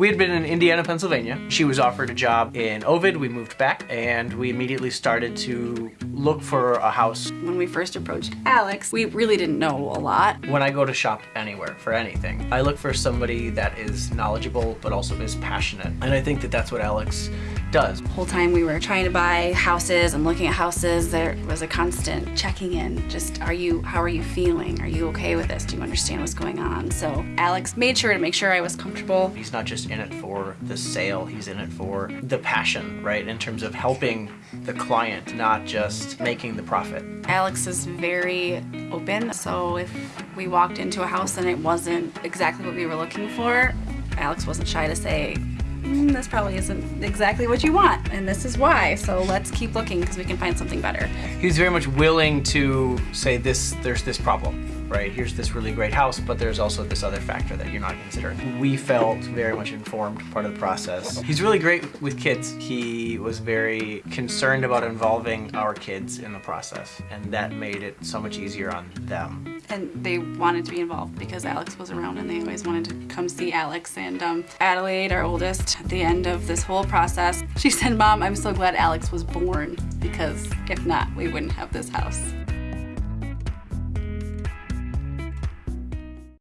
We had been in Indiana, Pennsylvania. She was offered a job in Ovid. We moved back and we immediately started to look for a house. When we first approached Alex, we really didn't know a lot. When I go to shop anywhere for anything, I look for somebody that is knowledgeable but also is passionate. And I think that that's what Alex does. The whole time we were trying to buy houses and looking at houses, there was a constant checking in. Just, are you, how are you feeling? Are you okay with this? Do you understand what's going on? So Alex made sure to make sure I was comfortable. He's not just in it for the sale, he's in it for the passion, right? In terms of helping the client, not just making the profit. Alex is very open, so if we walked into a house and it wasn't exactly what we were looking for, Alex wasn't shy to say, mm, this probably isn't exactly what you want, and this is why, so let's keep looking because we can find something better. He was very much willing to say this, there's this problem right? Here's this really great house, but there's also this other factor that you're not considering. We felt very much informed part of the process. He's really great with kids. He was very concerned about involving our kids in the process, and that made it so much easier on them. And they wanted to be involved because Alex was around and they always wanted to come see Alex. And um, Adelaide, our oldest, at the end of this whole process, she said, Mom, I'm so glad Alex was born because if not, we wouldn't have this house.